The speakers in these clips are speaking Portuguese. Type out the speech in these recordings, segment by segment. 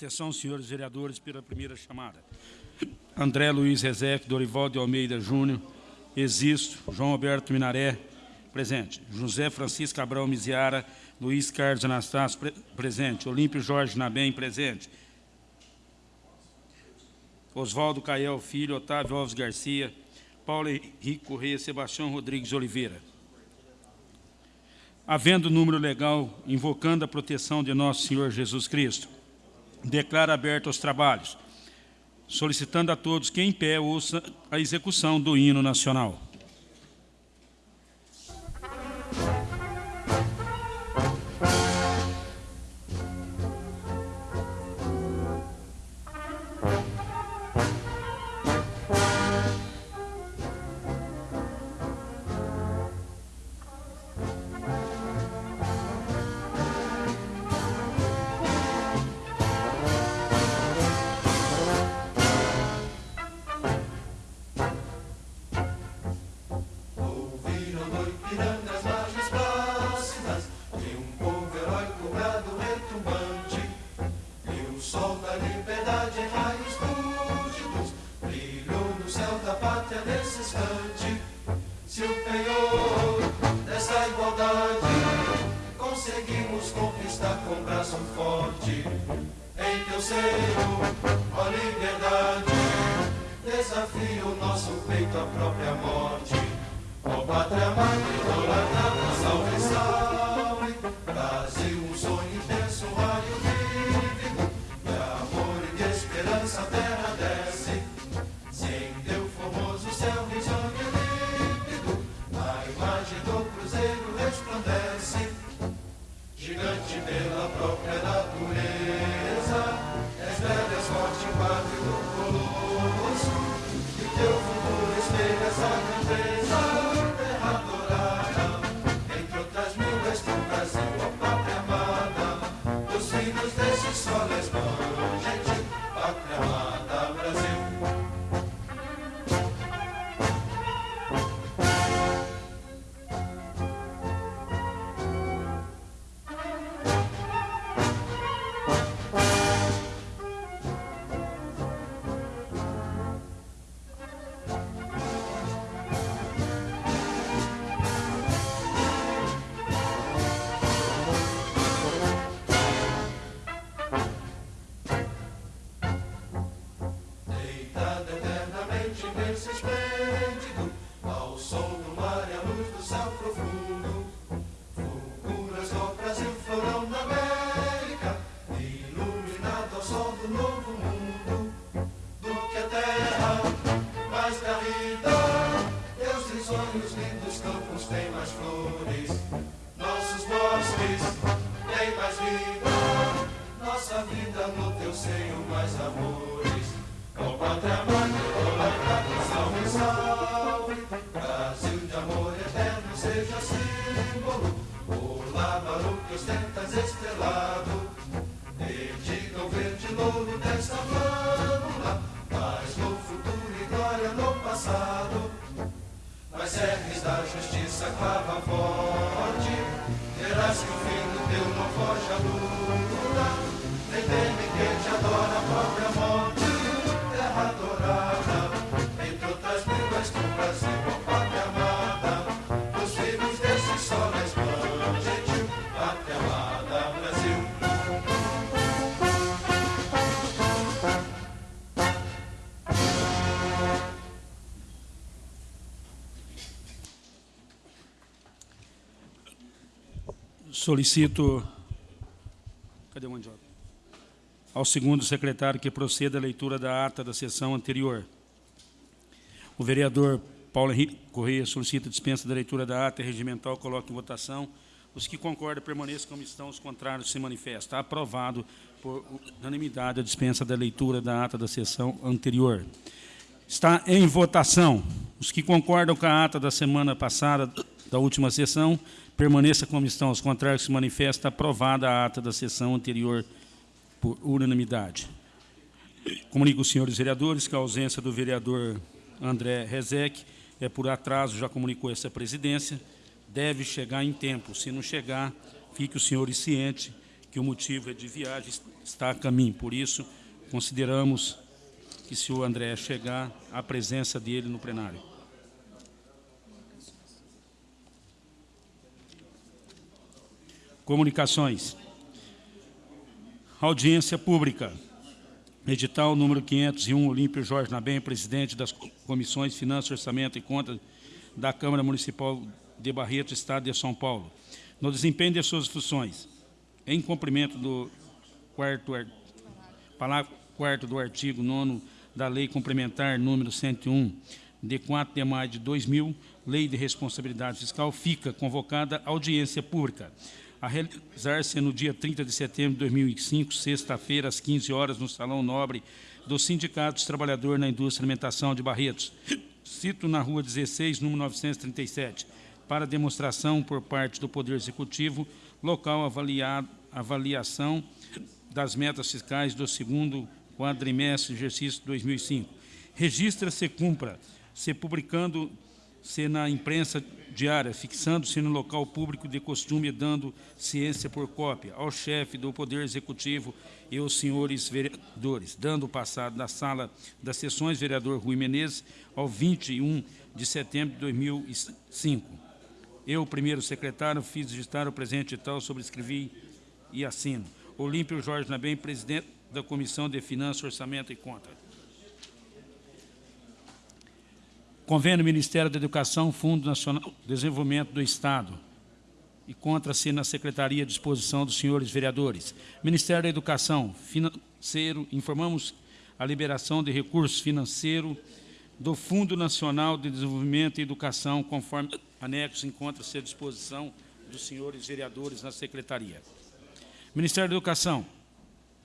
Atenção, senhores vereadores, pela primeira chamada. André Luiz Rezec, Dorival de Almeida Júnior, Existo, João Alberto Minaré, presente. José Francisco Cabral Miziara, Luiz Carlos Anastácio, pre presente. Olímpio Jorge Nabem, presente. Oswaldo Cael Filho, Otávio Alves Garcia, Paulo Henrique Correia, Sebastião Rodrigues Oliveira. Havendo número legal, invocando a proteção de nosso Senhor Jesus Cristo, declara aberto os trabalhos, solicitando a todos que em pé ouça a execução do hino nacional. Cruzeiro, ó liberdade, desafia o nosso peito à própria morte. Ó pátria amada, dourada, salve, salve, Brasil, um sonho intenso, um raio vive, de amor e de esperança a terra desce. sem teu formoso céu risonho límpido, a imagem do Cruzeiro resplandece, gigante pela própria natureza pedras é forte e quatro colossos, que teu futuro espelha essa campanha. Lábaro que ostentas estrelado, bendiga o verde louro desta flâmula, paz no futuro e glória no passado. Nas erres da justiça clava forte, terás que o fim do teu não foge a luta. Solicito cadê o mandioca? ao segundo secretário que proceda a leitura da ata da sessão anterior. O vereador Paulo Henrique Correia solicita dispensa da leitura da ata regimental, coloque em votação. Os que concordam permaneçam como estão, os contrários se manifestam. Aprovado por unanimidade a dispensa da leitura da ata da sessão anterior. Está em votação. Os que concordam com a ata da semana passada, da última sessão, permaneça como estão. Os contrários se manifestam. Aprovada a ata da sessão anterior por unanimidade. Comunico aos senhores vereadores que a ausência do vereador André Rezec é por atraso, já comunicou essa presidência, deve chegar em tempo. Se não chegar, fique os senhores cientes que o motivo é de viagem, está a caminho. Por isso, consideramos que, se o André chegar, a presença dele no plenário. Comunicações. Audiência pública. Edital número 501, Olímpio Jorge Nabem, presidente das comissões Finanças, Orçamento e Contas da Câmara Municipal de Barreto, Estado de São Paulo. No desempenho de suas funções, em cumprimento do quarto, parágrafo quarto do artigo 9 da Lei Complementar número 101, de 4 de maio de 2000, Lei de Responsabilidade Fiscal, fica convocada audiência pública a realizar-se no dia 30 de setembro de 2005, sexta-feira, às 15 horas, no Salão Nobre do Sindicato dos Trabalhadores na Indústria e Alimentação de Barretos. Cito na Rua 16, número 937, para demonstração por parte do Poder Executivo, local avaliado, avaliação das metas fiscais do segundo quadrimestre de exercício 2005. Registra-se cumpra, se publicando se na imprensa diária, fixando-se no local público de costume e dando ciência por cópia ao chefe do Poder Executivo e aos senhores vereadores, dando passado da sala das sessões vereador Rui Menezes ao 21 de setembro de 2005. Eu, primeiro secretário, fiz digitar o presente e tal, sobrescrevi e assino. Olímpio Jorge Nabem, presidente da Comissão de Finanças, Orçamento e Contas. Convênio Ministério da Educação, Fundo Nacional de Desenvolvimento do Estado. E contra-se na Secretaria de Disposição dos senhores vereadores. Ministério da Educação, Financeiro, informamos a liberação de recursos financeiros do Fundo Nacional de Desenvolvimento e Educação, conforme anexo encontra-se à disposição dos senhores vereadores na Secretaria. Ministério da Educação,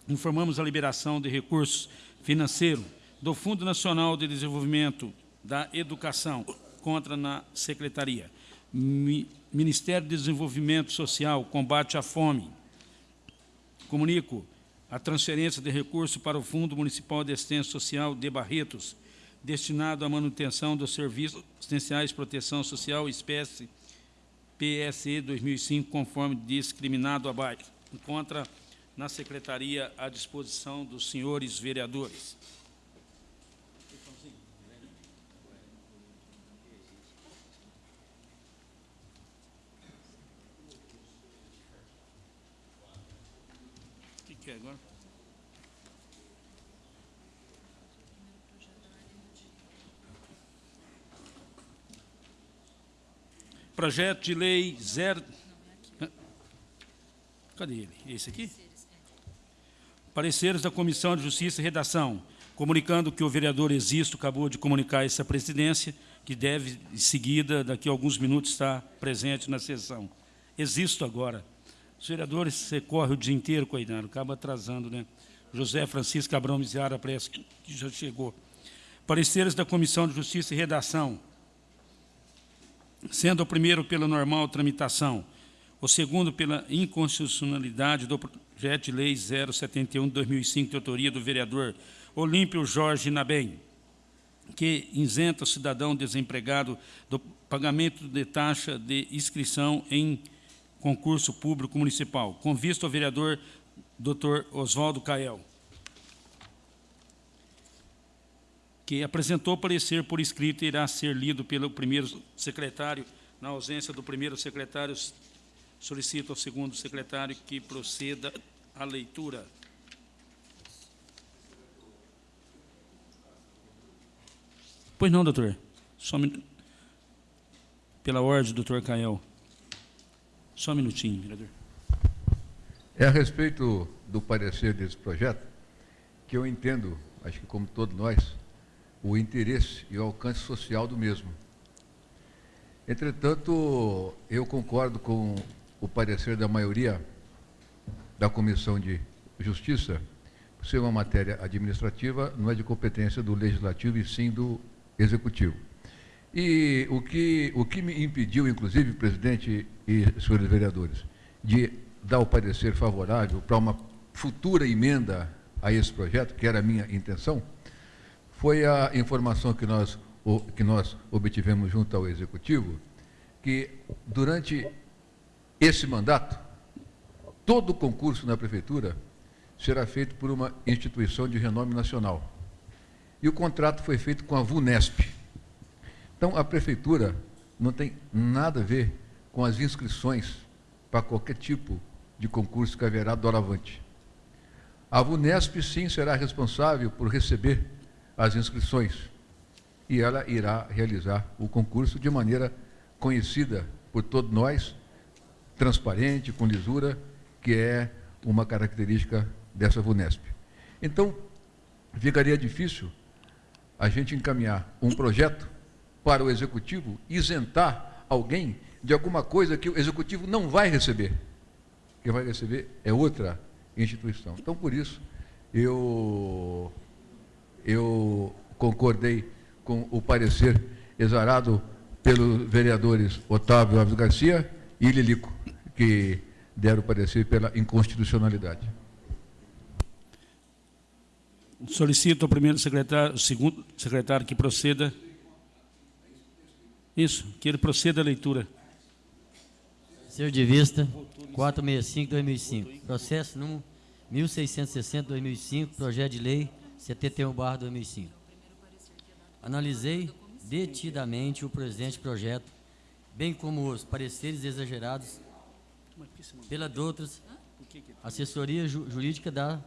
informamos a liberação de recursos financeiros do Fundo Nacional de Desenvolvimento da Educação, contra na Secretaria. Ministério de Desenvolvimento Social, combate à fome. Comunico a transferência de recursos para o Fundo Municipal de Assistência Social de Barretos, destinado à manutenção dos serviços assistenciais de proteção social, espécie PSE 2005, conforme discriminado abaixo. Encontra na Secretaria à disposição dos senhores vereadores. que é agora? Projeto de lei zero... Cadê ele? Esse aqui? Pareceres da Comissão de Justiça e Redação, comunicando que o vereador Existo acabou de comunicar essa presidência, que deve, em seguida, daqui a alguns minutos, estar presente na sessão. Existo agora. Os vereadores, você corre o dia inteiro, coitado, acaba atrasando, né? José Francisco Abrão Miziara parece que já chegou. Pareceres da Comissão de Justiça e Redação, sendo o primeiro pela normal tramitação, o segundo pela inconstitucionalidade do projeto de lei 071 de 2005, de autoria do vereador Olímpio Jorge Nabem, que isenta o cidadão desempregado do pagamento de taxa de inscrição em concurso público municipal, com vista ao vereador Dr. Oswaldo Cael, que apresentou parecer por escrito e irá ser lido pelo primeiro secretário. Na ausência do primeiro secretário, solicito ao segundo secretário que proceda à leitura. Pois não, doutor. Só pela ordem, doutor Cael. Só um minutinho, vereador. É a respeito do parecer desse projeto que eu entendo, acho que como todos nós, o interesse e o alcance social do mesmo. Entretanto, eu concordo com o parecer da maioria da Comissão de Justiça, ser uma matéria administrativa, não é de competência do Legislativo e sim do Executivo. E o que, o que me impediu, inclusive, presidente e senhores vereadores, de dar o parecer favorável para uma futura emenda a esse projeto, que era a minha intenção, foi a informação que nós, que nós obtivemos junto ao Executivo, que durante esse mandato, todo concurso na prefeitura será feito por uma instituição de renome nacional. E o contrato foi feito com a VUNESP. Então, a prefeitura não tem nada a ver com as inscrições para qualquer tipo de concurso que haverá doravante. A VUNESP, sim, será responsável por receber as inscrições e ela irá realizar o concurso de maneira conhecida por todos nós, transparente, com lisura, que é uma característica dessa VUNESP. Então, ficaria difícil a gente encaminhar um projeto para o executivo isentar alguém de alguma coisa que o executivo não vai receber. Quem vai receber é outra instituição. Então, por isso, eu, eu concordei com o parecer exarado pelos vereadores Otávio Alves Garcia e Lilico, que deram parecer pela inconstitucionalidade. Solicito ao primeiro secretário, segundo secretário que proceda. Isso, que ele proceda a leitura. Senhor de vista, 465-2005. Processo número 1660-2005, projeto de lei 71-2005. Analisei detidamente o presente projeto, bem como os pareceres exagerados pela Doutras, assessoria ju jurídica da,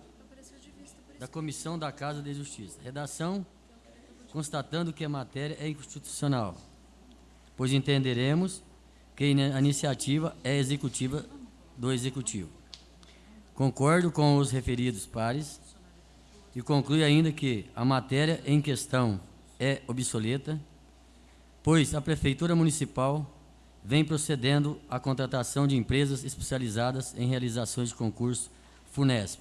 da Comissão da Casa de Justiça. Redação, constatando que a matéria é inconstitucional, pois entenderemos que a iniciativa é executiva do Executivo. Concordo com os referidos pares e conclui ainda que a matéria em questão é obsoleta, pois a Prefeitura Municipal vem procedendo à contratação de empresas especializadas em realizações de concurso FUNESP,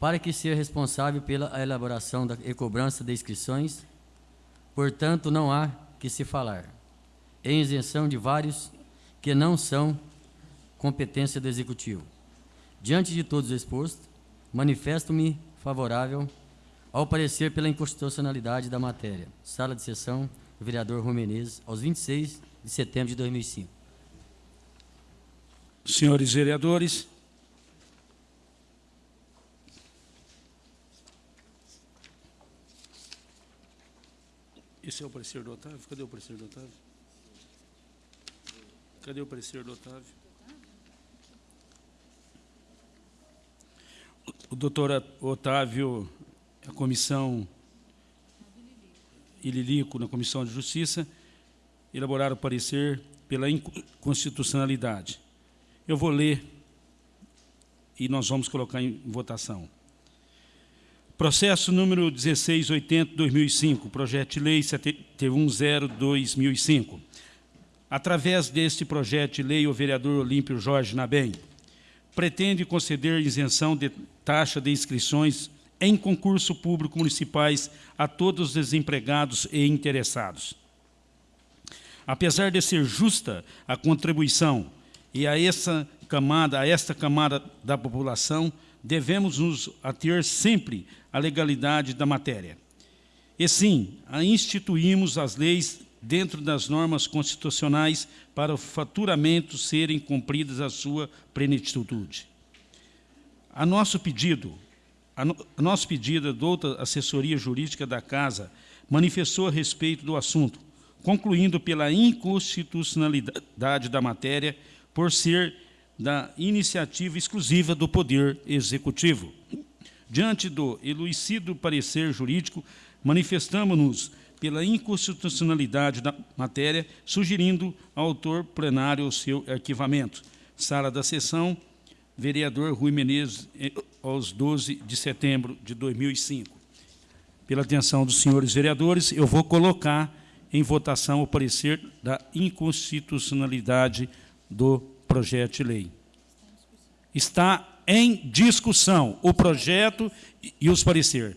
para que seja responsável pela elaboração da e cobrança de inscrições, portanto, não há que se falar em isenção de vários que não são competência do Executivo. Diante de todos expostos, manifesto-me favorável ao parecer pela inconstitucionalidade da matéria. Sala de sessão, vereador Rui Menezes, aos 26 de setembro de 2005. Senhores vereadores, esse é o parecer do Otávio? Cadê o parecer do Otávio? Cadê o parecer do Otávio? O doutor Otávio a comissão Ililico, na Comissão de Justiça, elaboraram o parecer pela inconstitucionalidade. Eu vou ler e nós vamos colocar em votação. Processo número 1680-2005, projeto de lei 710-2005. Através deste projeto de lei, o vereador Olímpio Jorge Nabem pretende conceder isenção de taxa de inscrições em concurso público municipais a todos os desempregados e interessados. Apesar de ser justa a contribuição e a essa camada, a esta camada da população, devemos nos ater sempre à legalidade da matéria. E sim, instituímos as leis dentro das normas constitucionais para o faturamento serem cumpridas a sua plenitude. A nosso pedido, a, no, a nosso pedido, a douta assessoria jurídica da Casa manifestou a respeito do assunto, concluindo pela inconstitucionalidade da matéria por ser da iniciativa exclusiva do Poder Executivo. Diante do elucido parecer jurídico, manifestamos-nos pela inconstitucionalidade da matéria, sugerindo ao autor plenário o seu arquivamento. Sala da sessão, vereador Rui Menezes, eh, aos 12 de setembro de 2005. Pela atenção dos senhores vereadores, eu vou colocar em votação o parecer da inconstitucionalidade do projeto de lei. Está em discussão o projeto e os parecer.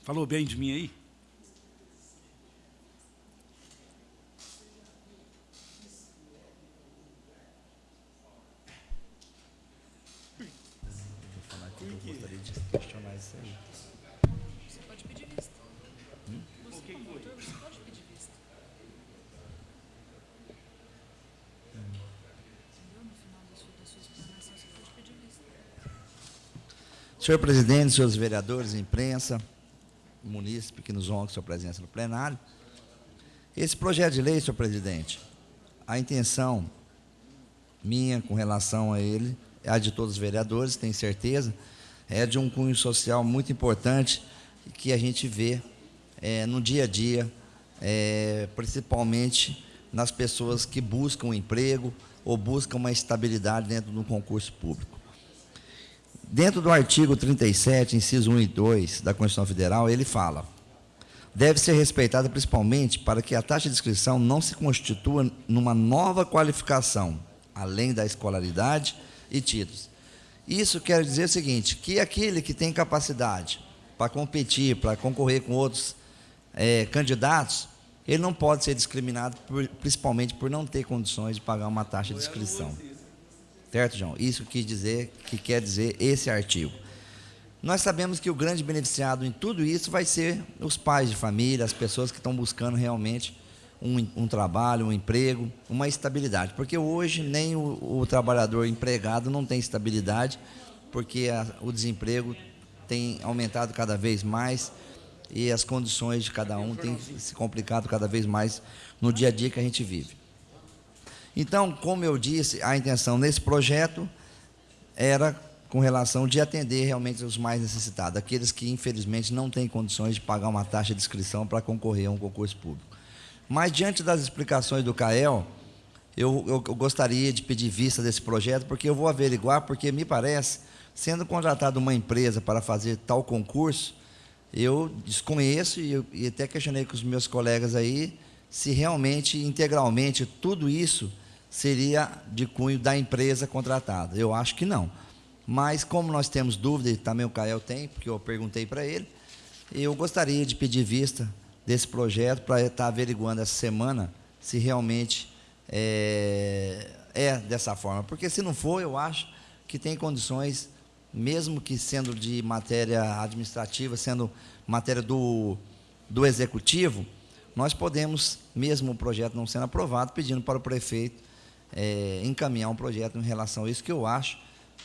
explanação, você pode pedir vista. Senhor presidente, senhores vereadores, imprensa, munícipe que nos honra sua presença no plenário. Esse projeto de lei, senhor presidente, a intenção minha com relação a ele, a de todos os vereadores, tenho certeza, é de um cunho social muito importante que a gente vê eh, no dia a dia, eh, principalmente nas pessoas que buscam um emprego ou buscam uma estabilidade dentro de um concurso público. Dentro do artigo 37, inciso 1 e 2 da Constituição Federal, ele fala: deve ser respeitada principalmente para que a taxa de inscrição não se constitua numa nova qualificação, além da escolaridade e títulos. Isso quer dizer o seguinte: que aquele que tem capacidade para competir, para concorrer com outros eh, candidatos, ele não pode ser discriminado, por- principalmente por não ter condições de pagar uma taxa de inscrição. Certo, João? Isso quis dizer, que quer dizer esse artigo. Nós sabemos que o grande beneficiado em tudo isso vai ser os pais de família, as pessoas que estão buscando realmente um, um trabalho, um emprego, uma estabilidade. Porque hoje nem o, o trabalhador empregado não tem estabilidade, porque a- o desemprego tem aumentado cada vez mais e as condições de cada um têm se complicado cada vez mais no dia a dia que a gente vive. Então, como eu disse, a intenção nesse projeto era com relação de atender realmente os mais necessitados, aqueles que infelizmente não têm condições de pagar uma taxa de inscrição para concorrer a um concurso público. Mas diante das explicações do CAEL, eu, eu- eu gostaria de pedir vista desse projeto, porque eu vou averiguar, porque me parece, sendo contratada uma empresa para fazer tal concurso, eu desconheço e, e até questionei com os meus colegas aí se realmente, integralmente, tudo isso seria de cunho da empresa contratada. Eu acho que não. Mas, como nós temos dúvida, e também o Cael tem, porque eu perguntei para ele, eu gostaria de pedir vista desse projeto para estar averiguando essa semana se realmente é, é dessa forma. Porque, se não for, eu acho que tem condições, mesmo que sendo de matéria administrativa, sendo matéria do, do executivo, nós podemos, mesmo o projeto não sendo aprovado, pedindo para o prefeito é, encaminhar um projeto em relação a isso, que eu acho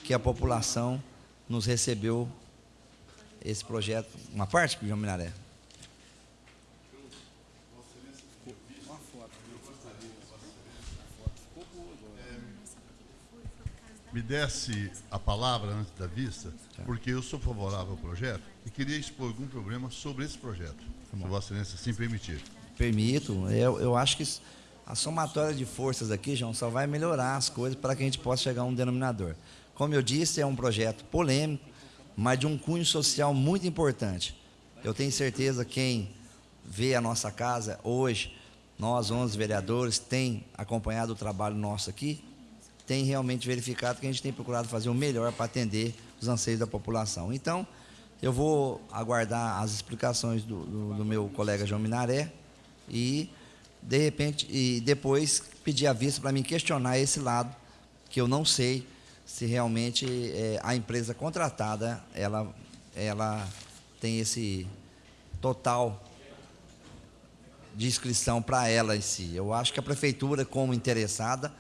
que a população nos recebeu esse projeto, uma parte, João Minaré? me desse a palavra antes da vista, porque eu sou favorável ao projeto e queria expor algum problema sobre esse projeto, se Vossa Excelência assim permitir. Permito. Eu, eu acho que a somatória de forças aqui, João, só vai melhorar as coisas para que a gente possa chegar a um denominador. Como eu disse, é um projeto polêmico, mas de um cunho social muito importante. Eu tenho certeza que quem vê a nossa casa hoje, nós, 11 vereadores, tem acompanhado o trabalho nosso aqui, tem realmente verificado que a gente tem procurado fazer o melhor para atender os anseios da população. Então, eu vou aguardar as explicações do, do- do meu colega João Minaré e, de repente, e depois pedir a vista para mim questionar esse lado, que eu não sei se realmente eh, a empresa contratada ela, ela tem esse total de inscrição para ela em si. Eu acho que a prefeitura, como interessada,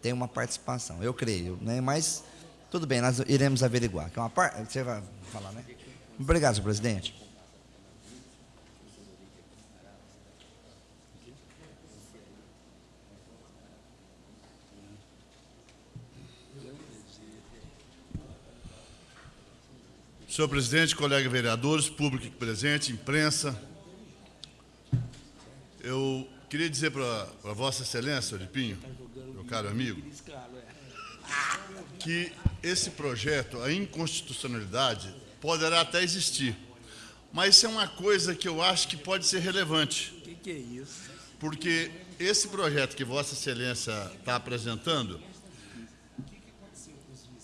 tem uma participação, eu creio, né? Mas tudo bem, nós iremos averiguar. Que é uma par... Você vai falar, né? Obrigado, senhor presidente. Senhor presidente, colega vereadores, público presente, imprensa, eu queria dizer para Vossa Excelência, de Pinho, meu caro amigo, que esse projeto, a inconstitucionalidade, poderá até existir, mas isso é uma coisa que eu acho que pode ser relevante. O que, que é isso? Porque esse projeto que Vossa Excelência está apresentando,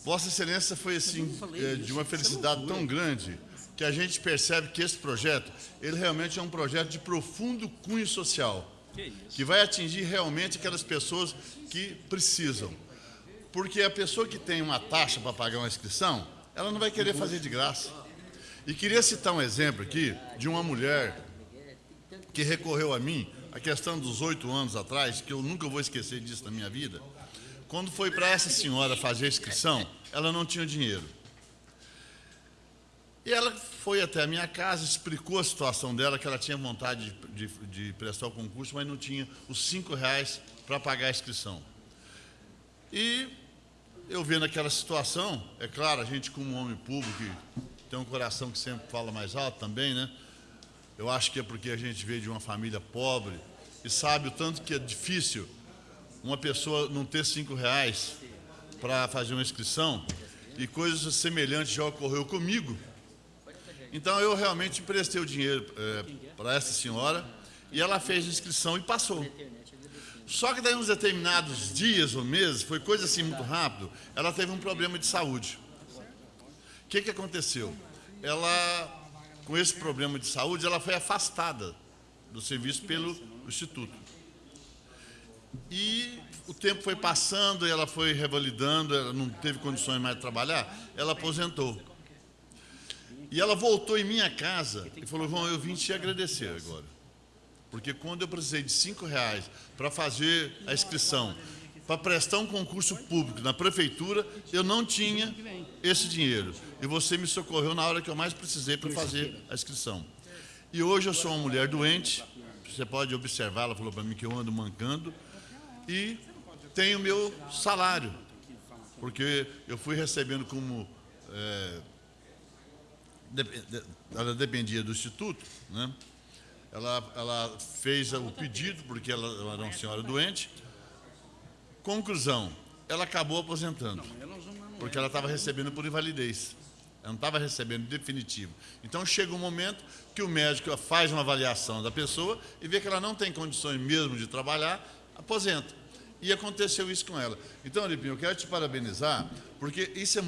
Vossa Excelência foi assim eh, de uma felicidade tão grande que a gente percebe que esse projeto, ele realmente é um projeto de profundo cunho social, que vai atingir realmente aquelas pessoas que precisam. Porque a pessoa que tem uma taxa para pagar uma inscrição, ela não vai querer fazer de graça. E queria citar um exemplo aqui de uma mulher que recorreu a mim, a questão dos oito anos atrás, que eu nunca vou esquecer disso na minha vida. Quando foi para essa senhora fazer a inscrição, ela não tinha dinheiro. E ela foi até a minha casa, explicou a situação dela, que ela tinha vontade de, de, de prestar o concurso, mas não tinha os cinco reais para pagar a inscrição. E eu vendo aquela situação, é claro, a gente como homem público, tem um coração que sempre fala mais alto também, né? Eu acho que é porque a gente veio de uma família pobre e sabe o tanto que é difícil uma pessoa não ter cinco reais para fazer uma inscrição e coisas semelhantes já ocorreu comigo. Então eu realmente emprestei o dinheiro é, para essa senhora e ela fez a inscrição e passou. Só que daí uns determinados dias ou meses, foi coisa assim muito rápido, ela teve um problema de saúde. O que, que aconteceu? Ela, com esse problema de saúde, ela foi afastada do serviço pelo Instituto. E o tempo foi passando, ela foi revalidando, ela não teve condições mais de trabalhar, ela aposentou. E ela voltou em minha casa e falou, João, eu vim te agradecer agora. Porque quando eu precisei de cinco reais para fazer a inscrição, para prestar um concurso público na prefeitura, eu não tinha esse dinheiro. E você me socorreu na hora que eu mais precisei para fazer a inscrição. E hoje eu sou uma mulher doente, você pode observar, ela falou para mim que eu ando mancando, e tenho meu salário, porque eu fui recebendo como... É, ela dependia do Instituto, né? ela, ela fez o pedido, porque ela, ela era uma senhora doente. Conclusão, ela acabou aposentando, porque ela estava recebendo por invalidez. Ela não estava recebendo definitivo. Então chega um momento que o médico faz uma avaliação da pessoa e vê que ela não tem condições mesmo de trabalhar, aposenta. E aconteceu isso com ela. Então, Lipinho, eu quero te parabenizar, porque isso é.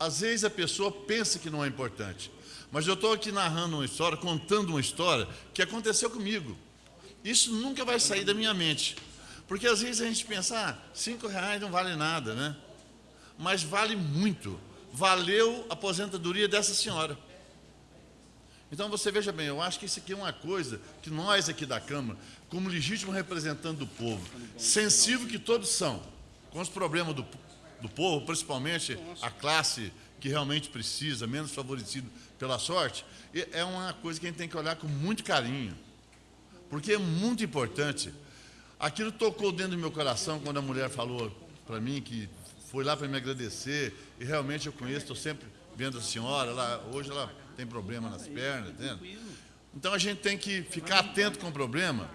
Às vezes a pessoa pensa que não é importante. Mas eu estou aqui narrando uma história, contando uma história que aconteceu comigo. Isso nunca vai sair da minha mente. Porque às vezes a gente pensa, ah, cinco reais não vale nada, né? Mas vale muito. Valeu a aposentadoria dessa senhora. Então você veja bem, eu acho que isso aqui é uma coisa que nós aqui da Câmara, como legítimo representante do povo, sensível que todos são, com os problemas do, do povo, principalmente a classe que realmente precisa, menos favorecido pela sorte, é uma coisa que a gente tem que olhar com muito carinho, porque é muito importante. Aquilo tocou dentro do meu coração quando a mulher falou para mim que foi lá para me agradecer, e realmente eu conheço, estou sempre vendo a senhora, ela, hoje ela tem problema nas pernas, entende? Então a gente tem que ficar atento com o problema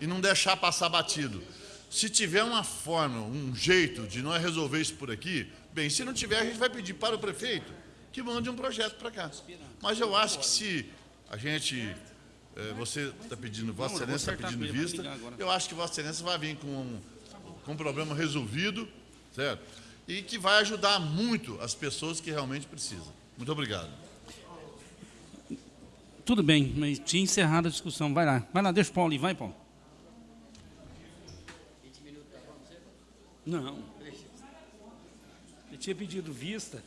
e não deixar passar batido. Se tiver uma forma, um jeito de nós resolver isso por aqui, bem, se não tiver, a gente vai pedir para o prefeito que mande um projeto para cá. Mas eu acho que se a gente, é, você está pedindo, Vossa Excelência está pedindo vista, eu acho que Vossa Excelência vai vir com um, com um problema resolvido, certo? E que vai ajudar muito as pessoas que realmente precisam. Muito obrigado. Tudo bem, mas tinha encerrado a discussão. Vai lá, vai lá, deixa o Paulo ir, vai, Paulo. Não. Ele tinha pedido vista.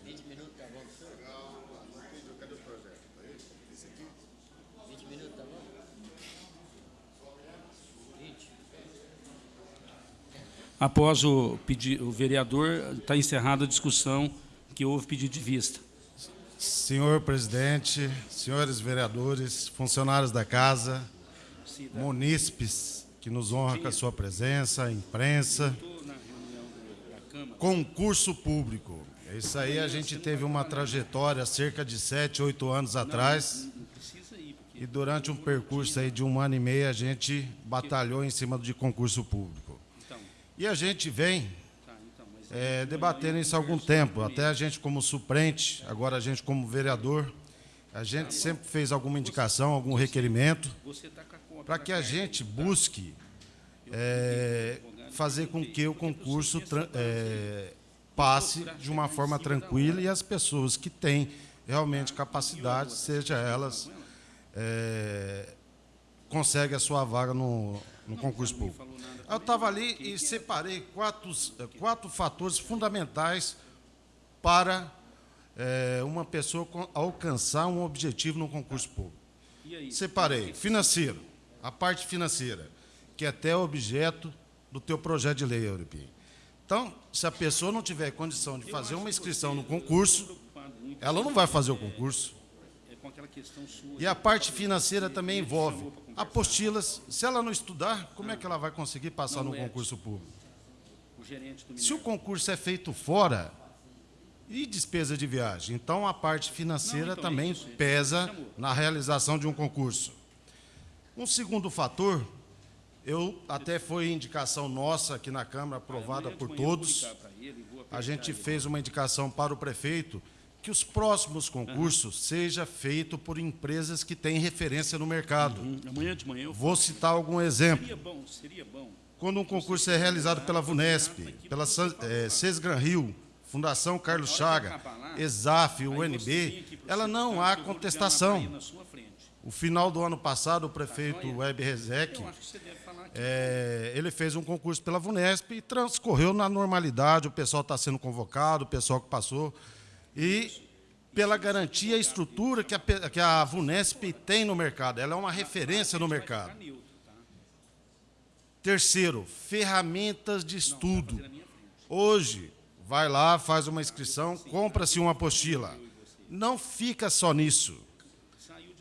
Após o, pedi, o vereador, está encerrada a discussão que houve pedido de vista. Senhor presidente, senhores vereadores, funcionários da casa, munícipes que nos honra com a sua presença, imprensa, concurso público. É isso aí, a gente teve uma trajetória cerca de sete, oito anos atrás. E durante um percurso aí de um ano e meio, a gente batalhou em cima de concurso público. E a gente vem é, debatendo isso há algum tempo, até a gente como suplente, agora a gente como vereador, a gente sempre fez alguma indicação, algum requerimento, para que a gente busque é, fazer com que o concurso é, passe de uma forma tranquila e as pessoas que têm realmente capacidade, seja elas é, consegue a sua vaga no, no concurso público. Eu estava ali e separei quatro, quatro fatores fundamentais para é, uma pessoa alcançar um objetivo no concurso público. Separei financeiro, a parte financeira, que é até objeto do teu projeto de lei, Euripim. Então, se a pessoa não tiver condição de fazer uma inscrição no concurso, ela não vai fazer o concurso. É com aquela questão sua. E a parte financeira também envolve apostilas. Se ela não estudar, como é que ela vai conseguir passar no concurso público? Se o concurso é feito fora, e despesa de viagem? Então, a parte financeira também pesa na realização de um concurso. Um segundo fator, eu até foi indicação nossa aqui na Câmara, aprovada por todos. A gente fez uma indicação para o prefeito que os próximos concursos seja feito por empresas que têm referência no mercado. Amanhã de manhã eu Vou citar algum exemplo. Seria bom, seria bom. Quando um concurso é realizado pela VUNESP, pela eh, Sesgran Rio, Fundação Carlos Chaga, ESAF, UNB, ela não há contestação. O final do ano passado, o prefeito Web Rezec, eh, ele fez um concurso pela VUNESP e transcorreu na normalidade, o pessoal está sendo convocado, o pessoal que passou, e pela garantia e estrutura que a, que a VUNESP tem no mercado, ela é uma referência no mercado. Terceiro, ferramentas de estudo. Hoje, vai lá, faz uma inscrição, compra-se uma apostila. Não fica só nisso.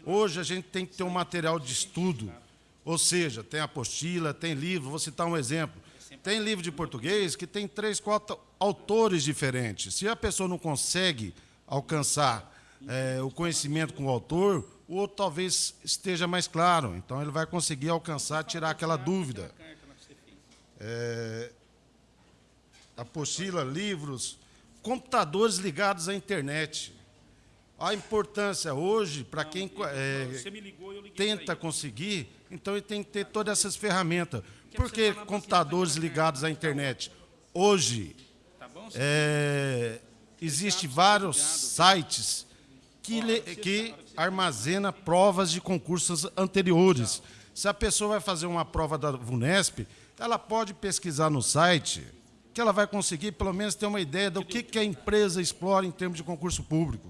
Hoje a gente tem que ter um material de estudo, ou seja, tem apostila, tem livro, vou citar um exemplo. Tem livro de português que tem três, quatro autores diferentes. Se a pessoa não consegue alcançar eh, o conhecimento com o autor, o outro talvez esteja mais claro. Então ele vai conseguir alcançar, tirar aquela dúvida. É, apostila, livros, computadores ligados à internet. A importância hoje, para quem é, tenta conseguir, então ele tem que ter todas essas ferramentas. Por que computadores ligados à internet? Hoje, é, existe vários sites que, que armazena provas de concursos anteriores. Se a pessoa vai fazer uma prova da VUNESP, ela pode pesquisar no site, que ela vai conseguir pelo menos ter uma ideia do que, que a empresa explora em termos de concurso público.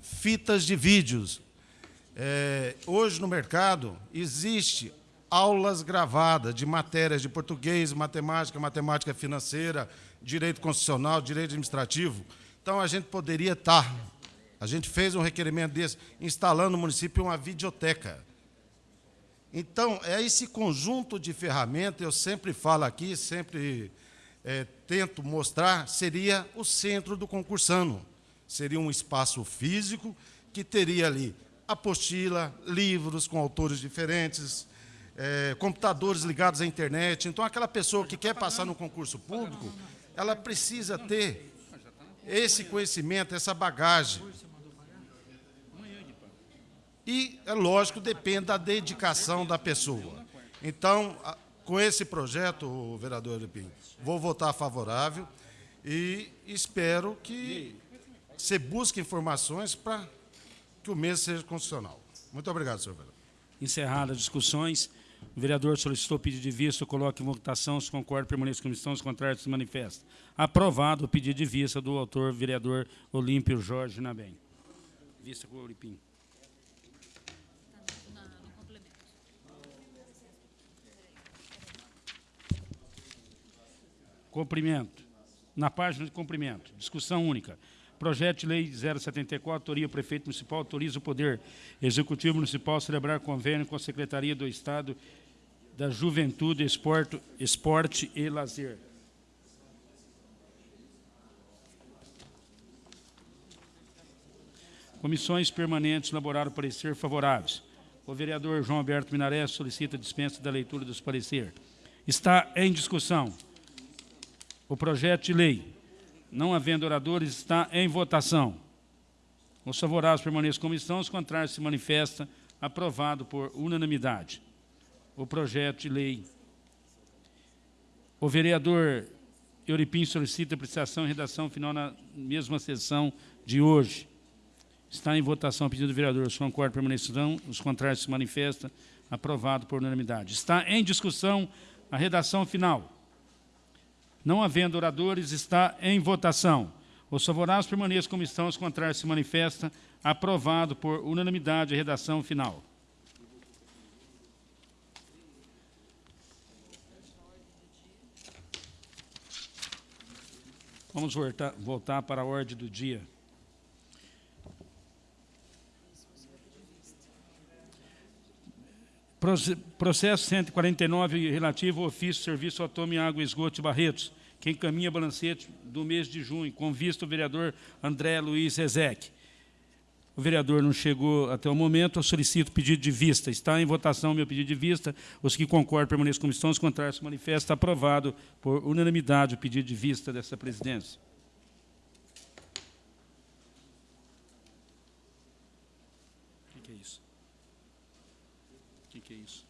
Fitas de vídeos. É, hoje no mercado existe aulas gravadas de matérias de português, matemática, matemática financeira, direito constitucional, direito administrativo. Então a gente poderia estar, a gente fez um requerimento desse, instalando no município uma videoteca. Então, é esse conjunto de ferramentas, eu sempre falo aqui, sempre eh, tento mostrar, seria o centro do concursano. Seria um espaço físico que teria ali apostila, livros com autores diferentes, eh, computadores ligados à internet. Então, aquela pessoa que quer passar no concurso público, ela precisa ter esse conhecimento, essa bagagem. E, é lógico, depende da dedicação da pessoa. Então, com esse projeto, o vereador Lepim, vou votar favorável e espero que você busque informações para que o mesmo seja constitucional. Muito obrigado, senhor vereador. Encerradas as discussões, o vereador solicitou pedido de vista, coloque em votação, se concorda, permaneça com a comissão, se contrário, se manifesta. Aprovado o pedido de vista do autor, vereador Olímpio Jorge Nabem. Vista com o complemento. Cumprimento. Na página de cumprimento, discussão única. Projeto de Lei 074, autoria prefeito municipal, autoriza o Poder Executivo Municipal a celebrar convênio com a Secretaria do Estado da Juventude, Esporte, Esporte e Lazer. Comissões permanentes elaboraram parecer favoráveis. O vereador João Alberto Minaré solicita dispensa da leitura dos parecer. Está em discussão. O projeto de lei, não havendo oradores, está em votação. Os favoráveis permaneçam como estão, os contrários se manifesta. Aprovado por unanimidade. O projeto de lei. O vereador Euripim solicita apreciação e redação final na mesma sessão de hoje. Está em votação o pedido do vereador. Os concordam permanecerão, os contrários se manifestam. Aprovado por unanimidade. Está em discussão a redação final. Não havendo oradores, está em votação. Os favoráveis permaneçam como estão, os contrários se manifestam. Aprovado por unanimidade a redação final. Vamos voltar, voltar para a ordem do dia. Proce- Processo 149, relativo ao ofício Serviço Autônomo em Água Esgoto Barretos, que encaminha balancete do mês de junho, com vista o vereador André Luiz Rezec. O vereador não chegou até o momento, eu solicito pedido de vista. Está em votação o meu pedido de vista. Os que concordam permaneçam como estão, os contrários se manifestam. Aprovado por unanimidade o pedido de vista dessa presidência. O que que é isso? O que é isso?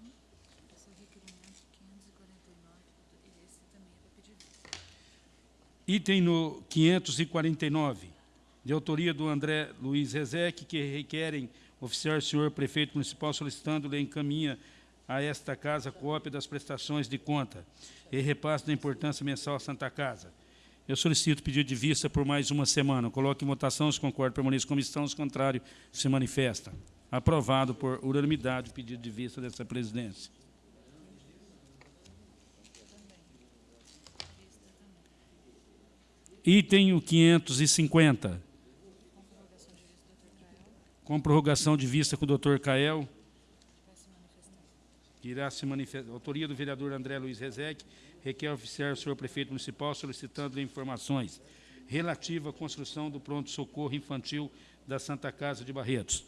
É o requerimento 549, e esse também é. Item no 549, de autoria do André Luiz Rezec, que requerem oficiar o senhor prefeito municipal solicitando-lhe encaminha a esta casa cópia das prestações de conta e repasse da importância mensal à Santa Casa. Eu solicito pedido de vista por mais uma semana. Coloque em votação, se concorda, permaneça como estão, se contrário, se manifesta. Aprovado por unanimidade o pedido de vista dessa presidência. Item o 550. Com prorrogação de vista com o doutor Cael. Irá se manifestar. Autoria do vereador André Luiz Rezec, requer oficiar o senhor prefeito municipal solicitando informações relativa à construção do pronto-socorro infantil da Santa Casa de Barretos.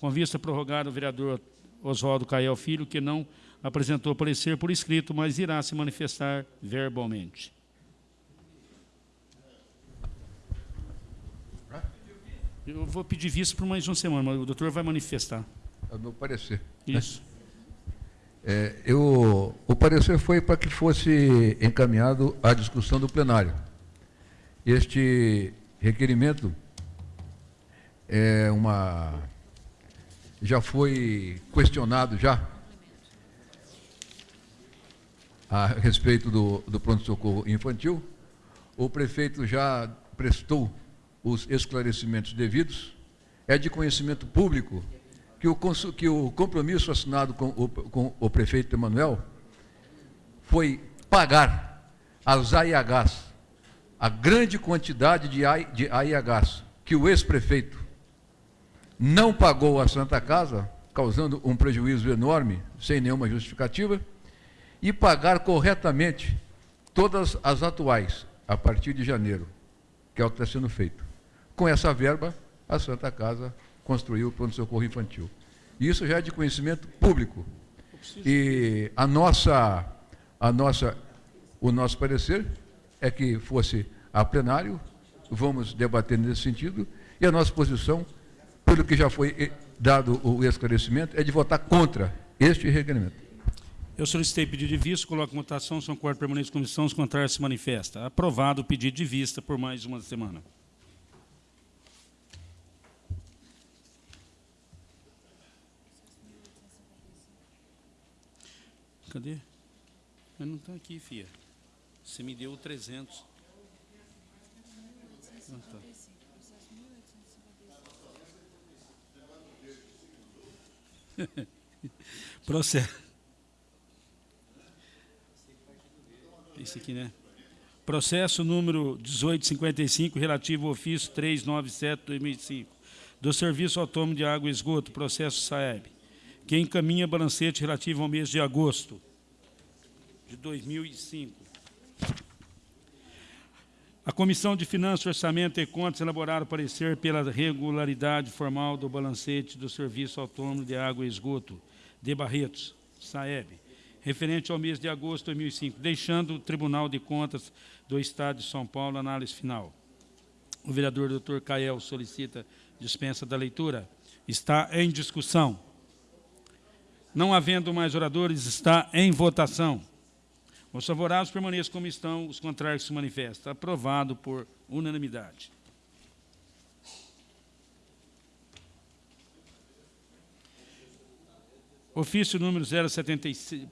Com vista a prorrogar o vereador Oswaldo Cael Filho, que não apresentou parecer por escrito, mas irá se manifestar verbalmente. Eu vou pedir vista por mais uma semana, mas o doutor vai manifestar. É o meu parecer. Isso. É, eu, o parecer foi para que fosse encaminhado à discussão do plenário. Este requerimento é uma já foi questionado já a respeito do, do pronto-socorro infantil. O prefeito já prestou os esclarecimentos devidos. É de conhecimento público que o, que o compromisso assinado com o, com o prefeito Emanuel foi pagar às AIHs a grande quantidade de, AI, de AIHs que o ex-prefeito não pagou à Santa Casa, causando um prejuízo enorme, sem nenhuma justificativa, e pagar corretamente todas as atuais, a partir de janeiro, que é o que está sendo feito. Com essa verba, a Santa Casa construiu o pronto-socorro infantil. Isso já é de conhecimento público. E a nossa, a nossa, o nosso parecer é que fosse a plenário, vamos debater nesse sentido, e a nossa posição, pelo que já foi eh, dado o esclarecimento, é de votar contra este requerimento. Eu solicitei pedido de vista, coloco votação, são quatro permanentes de comissão, os contrários se manifesta. Aprovado o pedido de vista por mais uma semana. Cadê? Mas não está aqui, filha. Você me deu 300. Ah, tá. Processo. Esse aqui, né? Processo número 1855, relativo ao ofício 397-2005, do Serviço Autônomo de Água e Esgoto, processo SAEB, que encaminha balancete relativo ao mês de agosto de 2005. A Comissão de Finanças, Orçamento e Contas elaboraram parecer pela regularidade formal do balancete do Serviço Autônomo de Água e Esgoto de Barretos, SAEB, referente ao mês de agosto de 2005, deixando o Tribunal de Contas do Estado de São Paulo a análise final. O vereador Dr. Cael solicita dispensa da leitura. Está em discussão. Não havendo mais oradores, está em votação. Os favoráveis permaneçam como estão, os contrários se manifestam. Aprovado por unanimidade. Ofício número 076,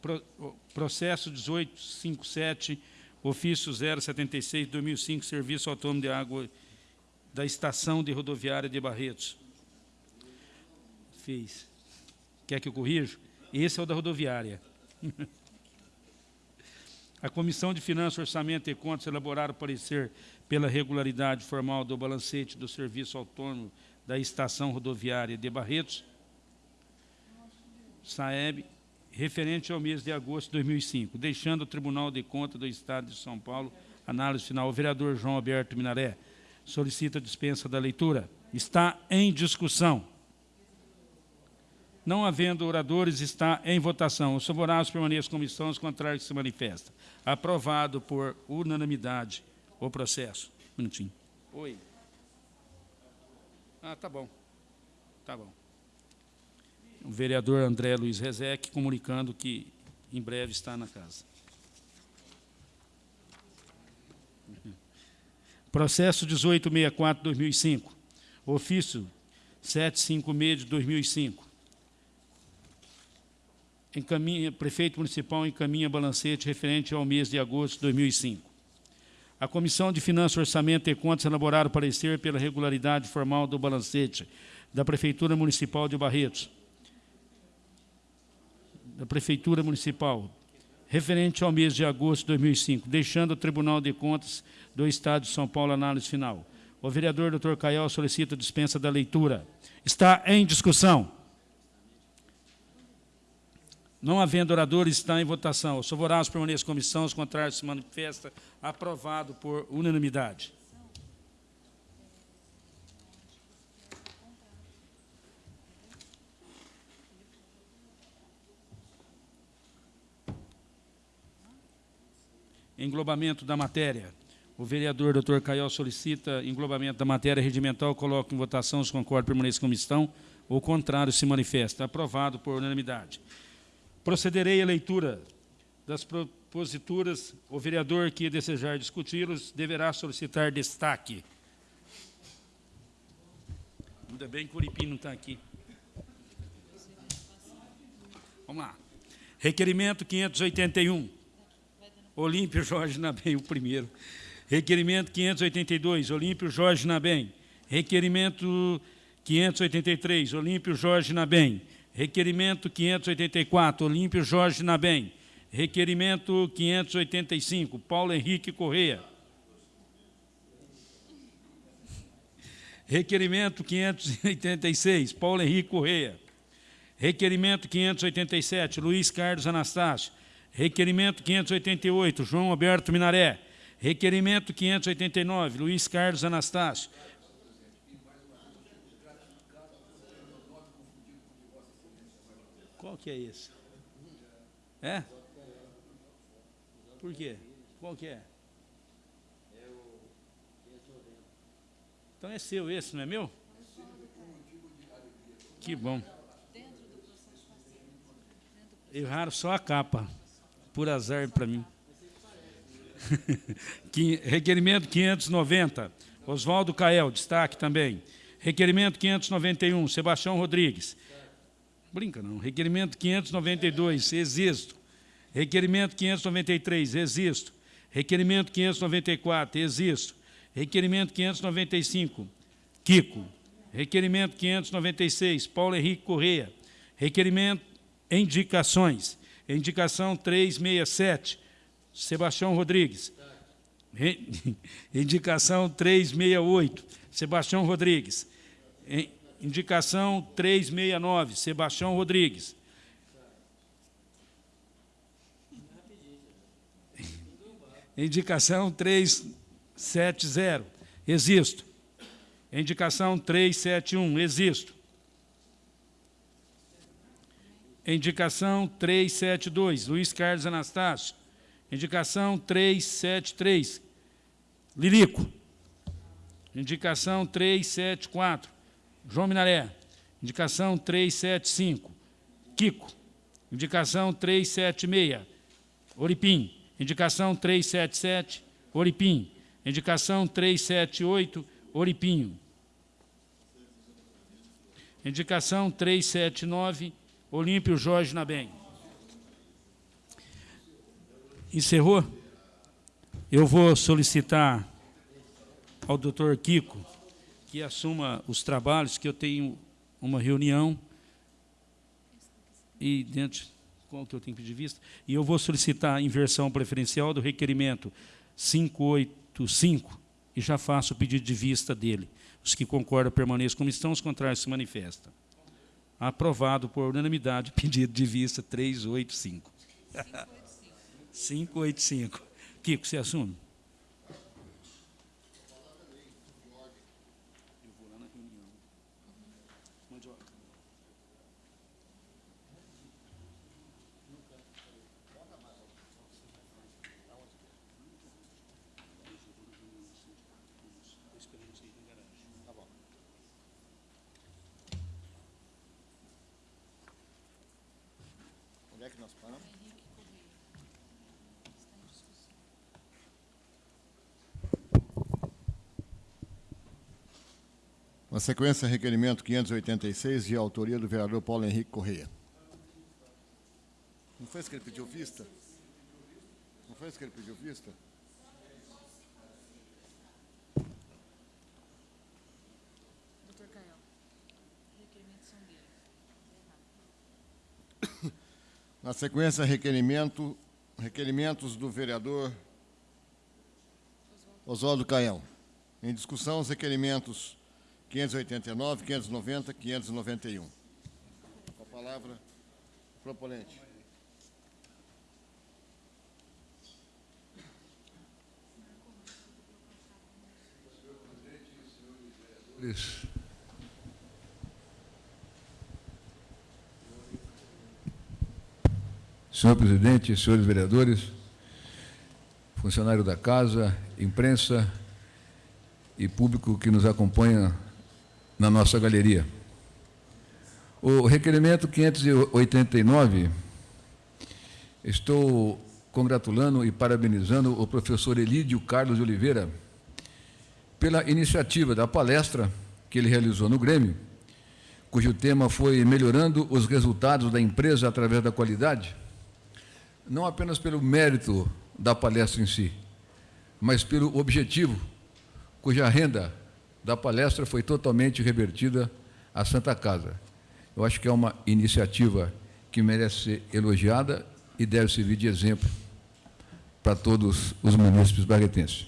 processo 1857, ofício 076, 2005, Serviço Autônomo de Água da Estação de Rodoviária de Barretos. Fez. Quer que eu corrija? Esse é o da rodoviária. A Comissão de Finanças, Orçamento e Contas elaboraram parecer pela regularidade formal do balancete do Serviço Autônomo da Estação Rodoviária de Barretos, SAEB, referente ao mês de agosto de 2005, deixando o Tribunal de Contas do Estado de São Paulo, análise final. O vereador João Alberto Minaré solicita dispensa da leitura. Está em discussão. Não havendo oradores, está em votação. Os favoráveis permaneçam como estão, os contrários se manifestam. Aprovado por unanimidade o processo. Um minutinho. Oi. Ah, tá bom. Tá bom. O vereador André Luiz Rezec comunicando que em breve está na casa. Processo 1864-2005. Ofício 756 de 2005. Encaminha, prefeito municipal encaminha balancete referente ao mês de agosto de 2005. A Comissão de Finanças, Orçamento e Contas elaboraram parecer pela regularidade formal do balancete da Prefeitura Municipal de Barretos, da Prefeitura Municipal, referente ao mês de agosto de 2005, deixando o Tribunal de Contas do Estado de São Paulo análise final. O vereador Dr. Caial solicita dispensa da leitura. Está em discussão. Não havendo oradores, está em votação. Os favoráveis permaneçam comissão, os contrários se manifesta. Aprovado por unanimidade. Englobamento da matéria. O vereador Dr. Caiol solicita englobamento da matéria regimental. Coloco em votação. Os concordam permaneçam como estão. O contrário se manifesta. Aprovado por unanimidade. Procederei à leitura das proposituras. O vereador que desejar discuti-los deverá solicitar destaque. Ainda bem que o Uripim não está aqui. Vamos lá. Requerimento 581. Olímpio Jorge Nabem, o primeiro. Requerimento 582, Olímpio Jorge Nabem. Requerimento 583, Olímpio Jorge Nabem. Requerimento 584, Olímpio Jorge Nabem. Requerimento 585, Paulo Henrique Correia. Requerimento 586, Paulo Henrique Correia. Requerimento 587, Luiz Carlos Anastácio. Requerimento 588, João Alberto Minaré. Requerimento 589, Luiz Carlos Anastácio. Qual que é esse? É? Por quê? Qual que é? Então é seu esse, não é meu? Que bom. Erraram só a capa, por azar para mim. Requerimento 590, Oswaldo Cael, destaque também. Requerimento 591, Sebastião Rodrigues. Brinca não. Requerimento 592, existo. Requerimento 593, existo. Requerimento 594, existo. Requerimento 595, Kiko. Requerimento 596, Paulo Henrique Correia. Requerimento indicações. Indicação 367, Sebastião Rodrigues. Re- Indicação 368, Sebastião Rodrigues. Em- Indicação 369, Sebastião Rodrigues. Indicação 370, existo. Indicação 371, existo. Indicação 372, Luiz Carlos Anastácio. Indicação 373, Lirico. Indicação 374, João Minaré. Indicação 375, Kiko. Indicação 376, Oripim. Indicação 377, Oripim. Indicação 378, Oripinho. Indicação 379, Olímpio Jorge Nabem. Encerrou? Eu vou solicitar ao doutor Kiko que assuma os trabalhos, que eu tenho uma reunião e dentro qual que eu tenho que pedir vista, e eu vou solicitar a inversão preferencial do requerimento 585 e já faço o pedido de vista dele. Os que concordam permaneçam como estão, os contrários se manifestam. Aprovado por unanimidade, pedido de vista 385. 585. Kiko, você assume? Onde é que nós paramos? Na sequência, requerimento 586, de autoria do vereador Paulo Henrique Correia. Não foi isso que ele pediu vista? Não foi isso que ele pediu vista? Doutor Caio, requerimentos são dele. Na sequência, requerimento, requerimentos do vereador Oswaldo Caião. Em discussão, os requerimentos 589, 590, 591. Com a palavra, proponente. Senhor presidente, senhores vereadores, funcionário da casa, imprensa e público que nos acompanha na nossa galeria. O requerimento 589, estou congratulando e parabenizando o professor Elídio Carlos de Oliveira pela iniciativa da palestra que ele realizou no Grêmio, cujo tema foi Melhorando os Resultados da Empresa através da Qualidade, não apenas pelo mérito da palestra em si, mas pelo objetivo, cuja renda da palestra foi totalmente revertida à Santa Casa. Eu acho que é uma iniciativa que merece ser elogiada e deve servir de exemplo para todos os munícipes barretenses.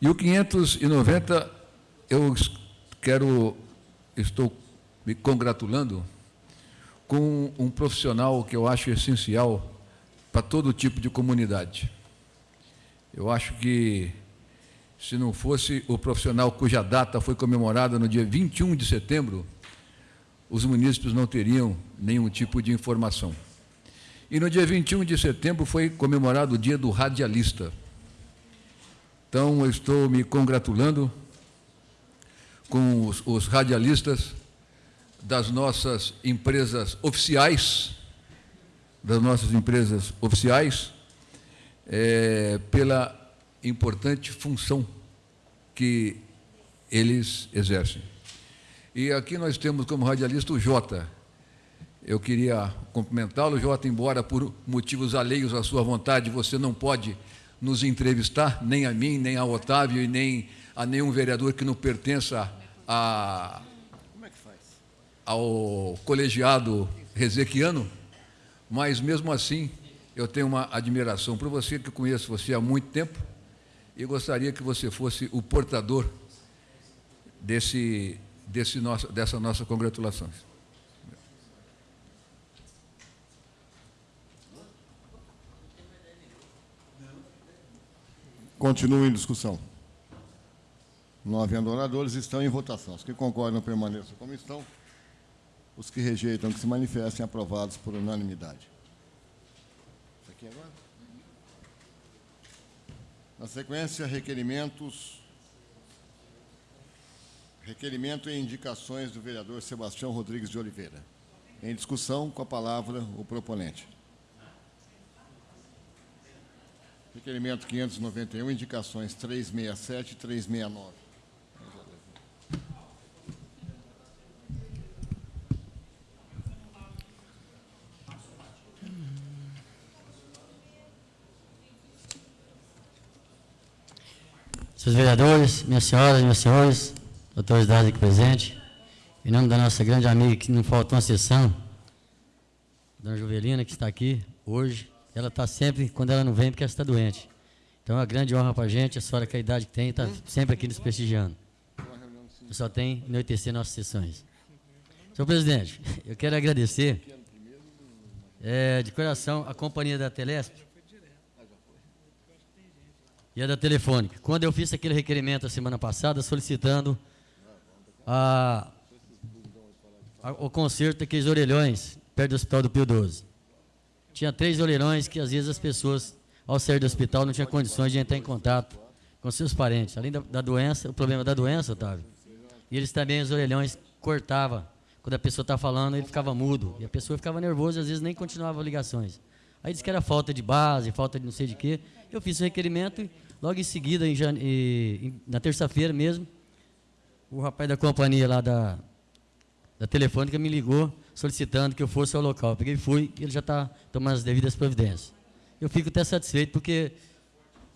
E o 590, eu quero, estou me congratulando com um profissional que eu acho essencial para todo tipo de comunidade. Eu acho que, se não fosse o profissional cuja data foi comemorada no dia 21 de setembro, os munícipes não teriam nenhum tipo de informação. E no dia 21 de setembro foi comemorado o dia do radialista. Então, eu estou me congratulando com os, os radialistas das nossas empresas oficiais, das nossas empresas oficiais, é, pela importante função que eles exercem. E aqui nós temos como radialista o Jota. Eu queria cumprimentá-lo, Jota, embora por motivos alheios à sua vontade você não pode nos entrevistar, nem a mim, nem a Otávio e nem a nenhum vereador que não pertença a, ao colegiado rezequiano, mas mesmo assim eu tenho uma admiração por você, que conheço você há muito tempo, e gostaria que você fosse o portador desse, desse nosso, dessa nossa congratulação. Continua em discussão. Não havendo oradores, estão em votação. Os que concordam permaneçam como estão. Os que rejeitam que se manifestem aprovados por unanimidade. Isso aqui agora? Na sequência, requerimentos. Requerimento e indicações do vereador Sebastião Rodrigues de Oliveira. Em discussão, com a palavra o proponente. Requerimento 591, indicações 367 e 369. Senhores vereadores, minhas senhoras, meus senhores, autoridades aqui presentes, em nome da nossa grande amiga que não faltou uma sessão, Dona Juvelina, que está aqui hoje, ela está sempre, quando ela não vem, porque ela está doente. Então é uma grande honra para a gente, a senhora com a idade que tem, está sempre aqui nos prestigiando. Só tem anoitecer nossas sessões. Senhor presidente, eu quero agradecer é, de coração a companhia da Telesp e a da Telefônica. Quando eu fiz aquele requerimento a semana passada solicitando a, a, o conserto daqueles orelhões perto do Hospital do Pio 12. Tinha três orelhões que às vezes as pessoas, ao sair do hospital, não tinham condições de entrar em contato com seus parentes. Além da, da doença, o problema da doença, Otávio, e eles também, os orelhões, cortavam. Quando a pessoa está falando, ele ficava mudo. E a pessoa ficava nervosa e às vezes nem continuava ligações. Aí disse que era falta de base, falta de não sei de quê. Eu fiz o requerimento logo em seguida, em jane... e, na terça-feira mesmo, o rapaz da companhia lá da, da telefônica me ligou solicitando que eu fosse ao local. Eu peguei e fui e ele já está tomando as devidas providências. Eu fico até satisfeito porque,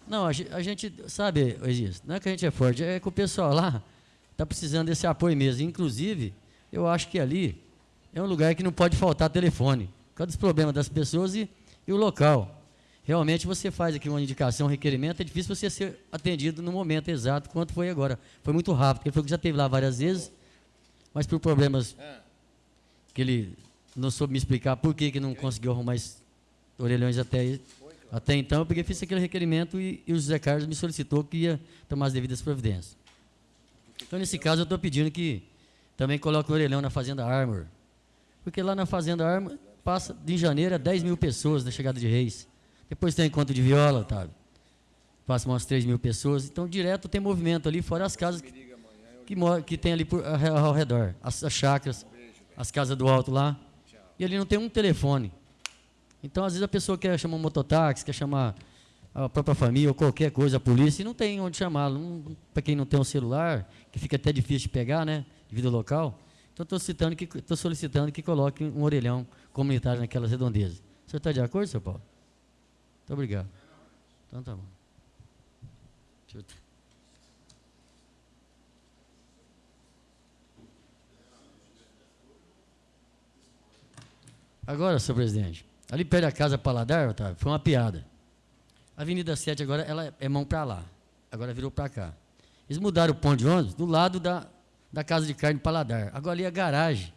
não, a gente, a gente sabe, não é que a gente é forte, é que o pessoal lá está precisando desse apoio mesmo. Inclusive, eu acho que ali é um lugar que não pode faltar telefone, por causa dos problemas das pessoas e, e o local. Realmente você faz aqui uma indicação, um requerimento, é difícil você ser atendido no momento exato quanto foi agora. Foi muito rápido, ele falou que já esteve lá várias vezes, mas por problemas que ele não soube me explicar por que, que não conseguiu arrumar orelhões até, até então, eu peguei fiz aquele requerimento e, e o José Carlos me solicitou que ia tomar as devidas providências. Então, nesse caso, eu estou pedindo que também coloque o orelhão na Fazenda Armor. Porque lá na Fazenda Armor, passa de janeiro a 10 mil pessoas da chegada de reis. Depois tem encontro de viola, Otávio. Passa umas 3 mil pessoas. Então, direto tem movimento ali, fora as casas que, que, que tem ali por, ao redor. As, as chácaras, as casas do alto lá. E ali não tem um telefone. Então, às vezes, a pessoa quer chamar um mototáxi, quer chamar a própria família ou qualquer coisa, a polícia, e não tem onde chamá-lo. Para quem não tem um celular, que fica até difícil de pegar, né? Devido ao local. Então, estou citando que solicitando que coloque um orelhão comunitário naquelas redondezas. O senhor está de acordo, senhor Paulo? Muito obrigado. Então tá bom. Deixa eu... Agora, senhor presidente, ali perto da casa Paladar, Otávio, foi uma piada. A Avenida 7 agora ela é mão para lá. Agora virou para cá. Eles mudaram o ponto de ônibus do lado da, da casa de carne Paladar. Agora ali é a garagem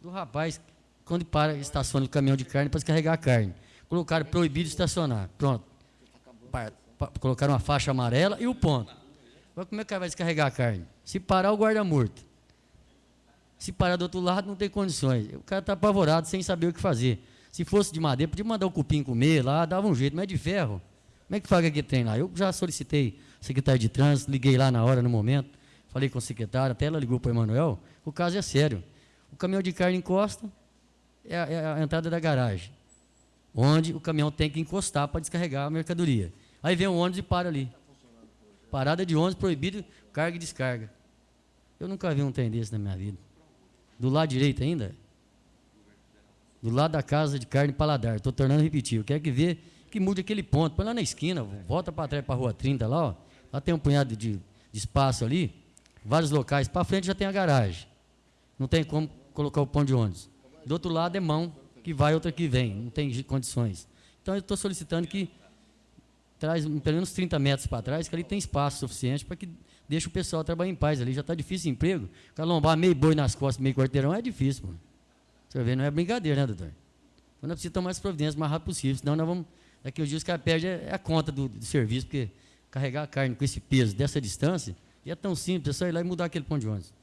do rapaz, quando para, estaciona o caminhão de carne para descarregar a carne. Colocaram proibido estacionar. Pronto. Colocaram uma faixa amarela e o ponto. Agora como é que o cara vai descarregar a carne? Se parar, o guarda morto. Se parar do outro lado, não tem condições. O cara está apavorado, sem saber o que fazer. Se fosse de madeira, podia mandar o cupim comer lá, dava um jeito, mas é de ferro. Como é que faz aquele trem lá? Eu já solicitei secretário de trânsito, liguei lá na hora, no momento, falei com o secretário, até ela ligou para o Emanuel, o caso é sério. O caminhão de carne encosta, é a, é a entrada da garagem, onde o caminhão tem que encostar para descarregar a mercadoria. Aí vem o ônibus e para ali. Parada de ônibus proibido, carga e descarga. Eu nunca vi um trem desse na minha vida. Do lado direito ainda, do lado da casa de carne paladar. Estou tornando repetir. Eu quero que ver que mude aquele ponto. Põe lá na esquina, volta para trás para a rua 30 lá, ó. Lá tem um punhado de, de espaço ali, vários locais. Para frente já tem a garagem. Não tem como colocar o ponto de ônibus. Do outro lado é mão que vai, outra que vem. Não tem condições. Então eu estou solicitando que traz pelo menos 30 metros para trás, que ali tem espaço suficiente para que deixe o pessoal trabalhar em paz ali. Já está difícil o emprego. Calombar meio boi nas costas, meio quarteirão, é difícil, mano. Você vê, não é brincadeira, né, doutor? Então nós precisamos tomar as providências o mais rápido possível, senão nós vamos. Daqui uns dias os caras perdem a conta do, do, serviço, porque carregar a carne com esse peso dessa distância, e é tão simples, é só ir lá e mudar aquele ponto de ônibus.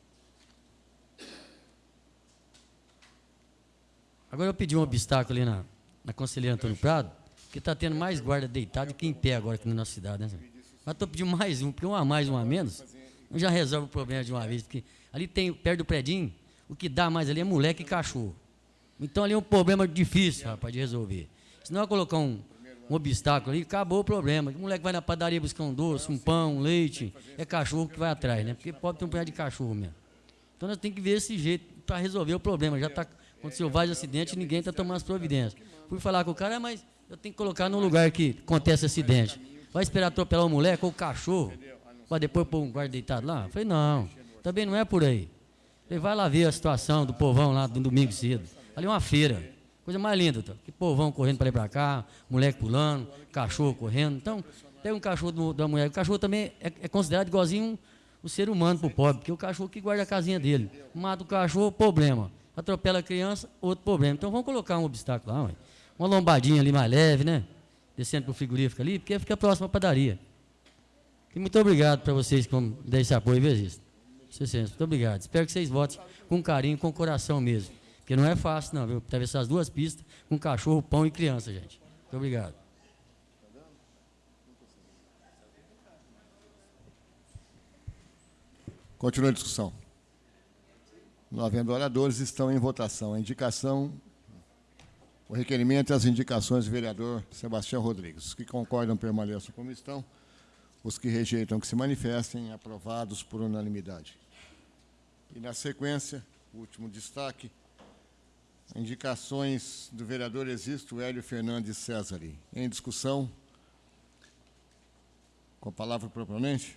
Agora eu pedi um obstáculo ali na, na Conselheira Antônio Prado, que está tendo mais guarda deitado que em pé agora aqui na nossa cidade, né? Mas estou pedindo mais um, porque um a mais, um a menos, já resolve o problema de uma vez, porque ali tem, perto do predinho, o que dá mais ali é moleque e cachorro. Então ali é um problema difícil, rapaz, de resolver. Se não colocar um, um obstáculo ali, acabou o problema. O moleque vai na padaria buscar um doce, um pão, um leite, é cachorro que vai atrás, né? Porque pode ter um punhado de cachorro mesmo. Então nós temos que ver esse jeito para resolver o problema. Já tá, aconteceu vários acidentes e ninguém está tomando as providências. Fui falar com o cara, mas eu tenho que colocar num lugar que acontece acidente. Vai esperar atropelar o moleque ou o cachorro? para depois pôr um guarda deitado lá? Falei, não, também não é por aí. Falei, vai lá ver a situação do povão lá do domingo cedo. Ali é uma feira, coisa mais linda, tá? que povão correndo para ir para cá, moleque pulando, cachorro correndo. Então, pega um cachorro da mulher. O cachorro também é, é considerado igualzinho o ser humano para o pobre, porque o cachorro que guarda a casinha dele. Mata o cachorro, problema. Atropela a criança, outro problema. Então vamos colocar um obstáculo lá, ué. uma lombadinha ali mais leve, né? Descendo para o frigorífico ali, porque fica próximo à padaria. E muito obrigado para vocês que dar esse apoio? Excelência, muito obrigado. Espero que vocês votem com carinho, com coração mesmo. Porque não é fácil, não, viu? Atravessar as duas pistas com cachorro, pão e criança, gente. Muito obrigado. Continua a discussão. Não havendo oradores, estão em votação. A indicação, o requerimento e as indicações do vereador Sebastião Rodrigues. Os que concordam permaneçam como estão. Os que rejeitam que se manifestem, aprovados por unanimidade. E na sequência, o último destaque, indicações do vereador Existo Hélio Fernandes César. Em discussão, com a palavra propriamente.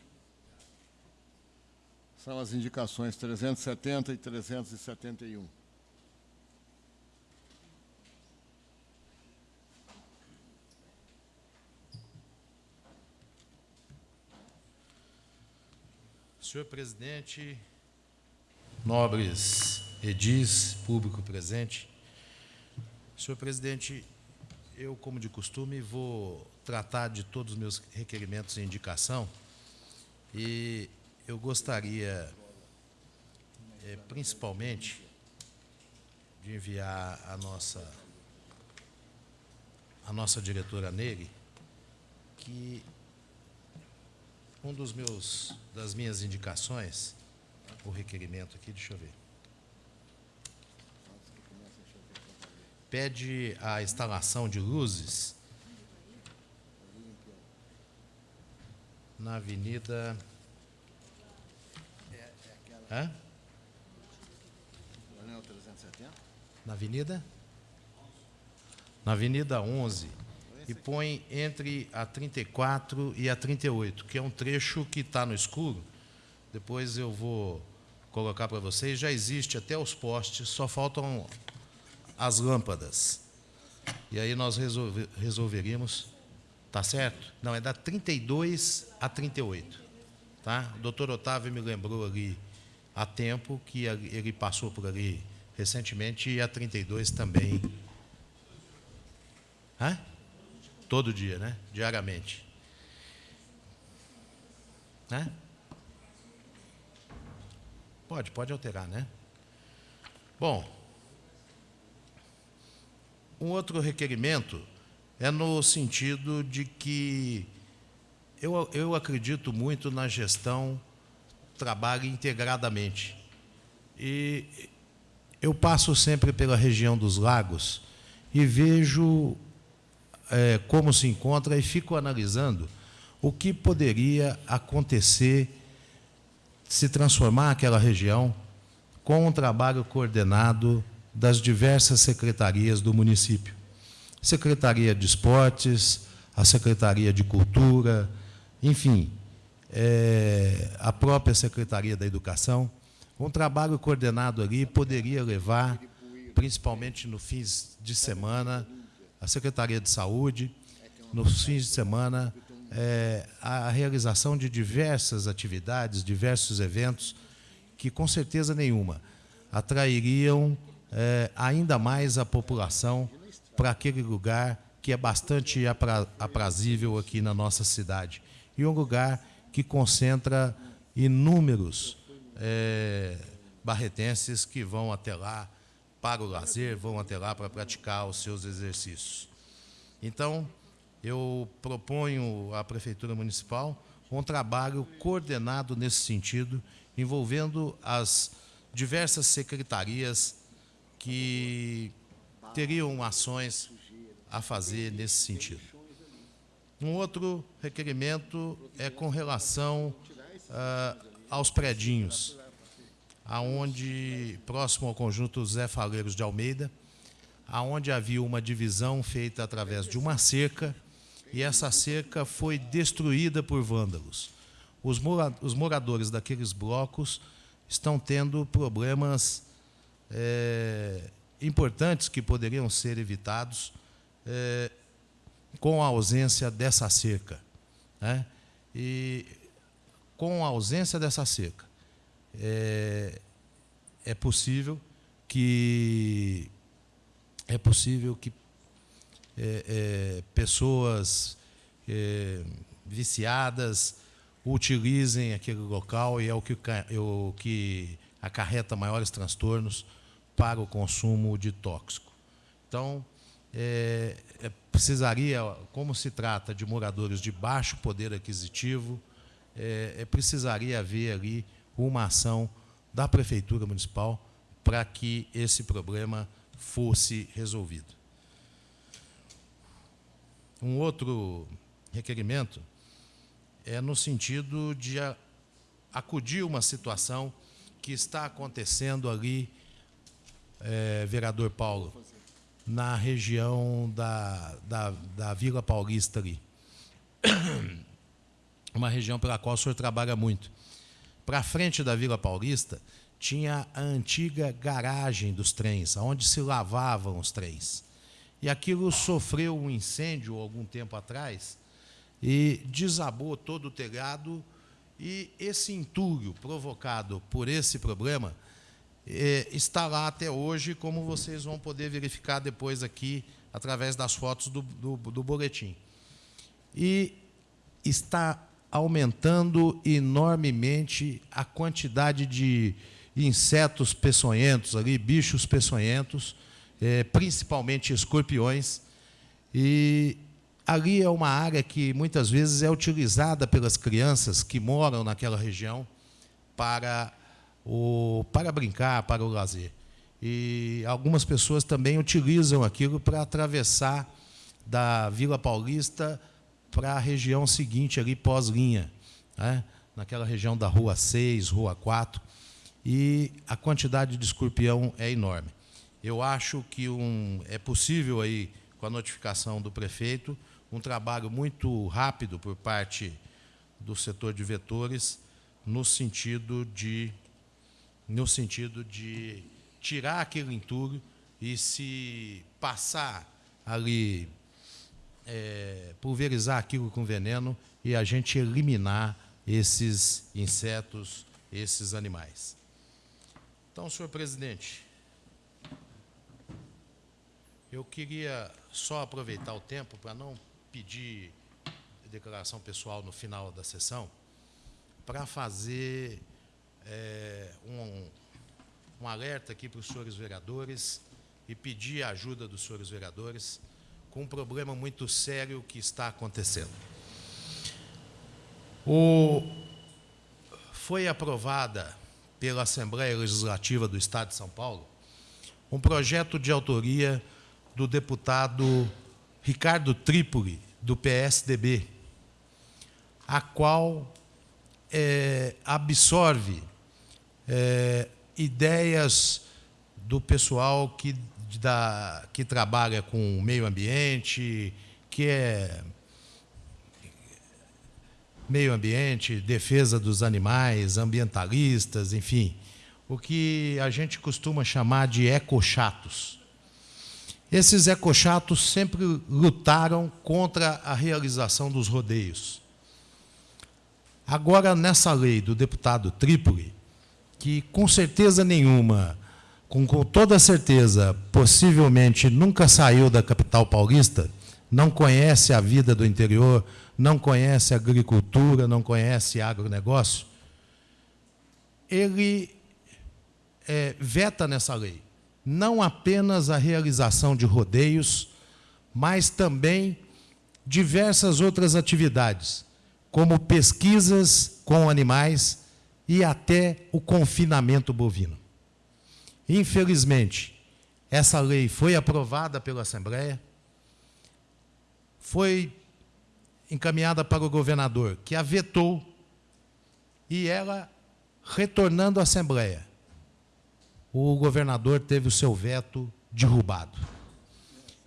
São as indicações 370 e 371. Senhor presidente, nobres edis, público presente. Senhor presidente, eu, como de costume, vou tratar de todos os meus requerimentos e indicação e eu gostaria, eh, principalmente, de enviar a nossa, a nossa diretora Nery, que um dos meus, das minhas indicações, o requerimento aqui, deixa eu ver. Pede a instalação de luzes na Avenida. Hã? Não o 370? Na Avenida? Na Avenida 11. E põe entre a 34 e a 38, que é um trecho que está no escuro. Depois eu vou colocar para vocês. Já existe até os postes, só faltam as lâmpadas. E aí nós resolve, resolveríamos. Tá certo? Não, é da 32 a 38. Tá? O doutor Otávio me lembrou ali há tempo que ele passou por ali recentemente e a 32 também. Hã? Todo dia, né? Diariamente. Né? Pode, pode alterar, né? Bom, um outro requerimento é no sentido de que eu, eu acredito muito na gestão trabalhe integradamente. E eu passo sempre pela região dos lagos e vejo eh, como se encontra e fico analisando o que poderia acontecer se transformar aquela região com um trabalho coordenado das diversas secretarias do município. Secretaria de Esportes, a Secretaria de Cultura, enfim, eh, a própria Secretaria da Educação. Um trabalho coordenado ali poderia levar, principalmente no fins de semana, a Secretaria de Saúde, nos fins de semana, eh, a realização de diversas atividades, diversos eventos, que com certeza nenhuma atrairiam eh, ainda mais a população para aquele lugar que é bastante apra- aprazível aqui na nossa cidade. E um lugar que concentra inúmeros eh, barretenses que vão até lá para o lazer, vão até lá para praticar os seus exercícios. Então, eu proponho à Prefeitura Municipal um trabalho coordenado nesse sentido, envolvendo as diversas secretarias que teriam ações a fazer nesse sentido. Um outro requerimento é com relação ah, aos predinhos, aonde próximo ao conjunto Zé Faleiros de Almeida, aonde havia uma divisão feita através de uma cerca e essa cerca foi destruída por vândalos. os, mora, os moradores daqueles blocos estão tendo problemas é, importantes que poderiam ser evitados é, com a ausência dessa cerca. Né? E com a ausência dessa cerca, é, é possível que é possível que é, é, pessoas é, viciadas utilizem aquele local e é o que, é o que acarreta maiores transtornos para o consumo de tóxico. Então, é, é, precisaria, como se trata de moradores de baixo poder aquisitivo, é, é precisaria haver ali uma ação da Prefeitura Municipal para que esse problema fosse resolvido. Um outro requerimento é no sentido de acudir uma situação que está acontecendo ali, é, vereador Paulo, na região da, da, da Vila Paulista ali. Uma região pela qual o senhor trabalha muito. Para frente da Vila Paulista, tinha a antiga garagem dos trens, onde se lavavam os trens. E aquilo sofreu um incêndio algum tempo atrás e desabou todo o telhado. E esse entulho provocado por esse problema é, está lá até hoje, como vocês vão poder verificar depois aqui, através das fotos do, do, do boletim. E está aumentando enormemente a quantidade de insetos peçonhentos ali, bichos peçonhentos, é, principalmente escorpiões. E ali é uma área que muitas vezes é utilizada pelas crianças que moram naquela região para, o, para brincar, para o lazer. E algumas pessoas também utilizam aquilo para atravessar da Vila Paulista para a região seguinte, ali pós-linha, né? naquela região da Rua 6, Rua 4 e a quantidade de escorpião é enorme. Eu acho que um, é possível aí, com a notificação do prefeito, um trabalho muito rápido por parte do setor de vetores, no sentido de, no sentido de tirar aquele entulho e se passar ali, é, pulverizar aquilo com veneno e a gente eliminar esses insetos, esses animais. Então, senhor presidente, eu queria só aproveitar o tempo para não pedir declaração pessoal no final da sessão, para fazer é, um, um alerta aqui para os senhores vereadores e pedir a ajuda dos senhores vereadores com um problema muito sério que está acontecendo. O, foi aprovada pela Assembleia Legislativa do Estado de São Paulo um projeto de autoria do deputado Ricardo Trípoli, do PSDB, a qual é, absorve é, ideias do pessoal que, da, que trabalha com o meio ambiente, que é meio ambiente, defesa dos animais, ambientalistas, enfim, o que a gente costuma chamar de ecochatos. Esses ecochatos sempre lutaram contra a realização dos rodeios. Agora, nessa lei do deputado Trípoli, que com certeza nenhuma, com, toda certeza, possivelmente nunca saiu da capital paulista, não conhece a vida do interior, não conhece agricultura, não conhece agronegócio, ele é, veta nessa lei não apenas a realização de rodeios, mas também diversas outras atividades, como pesquisas com animais e até o confinamento bovino. Infelizmente, essa lei foi aprovada pela Assembleia, foi encaminhada para o governador, que a vetou, e ela, retornando à Assembleia, o governador teve o seu veto derrubado.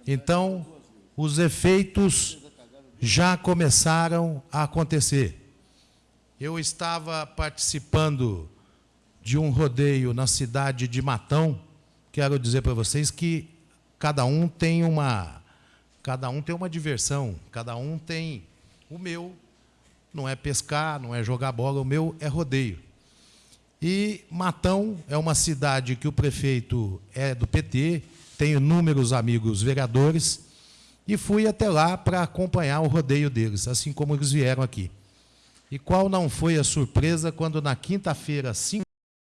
Então, os efeitos já começaram a acontecer. Eu estava participando de um rodeio na cidade de Matão. Quero dizer para vocês que cada um tem uma cada um tem uma diversão, cada um tem o meu não é pescar, não é jogar bola, o meu é rodeio. E Matão é uma cidade que o prefeito é do PT, tenho inúmeros amigos vereadores, e fui até lá para acompanhar o rodeio deles, assim como eles vieram aqui. E qual não foi a surpresa quando na quinta-feira, 5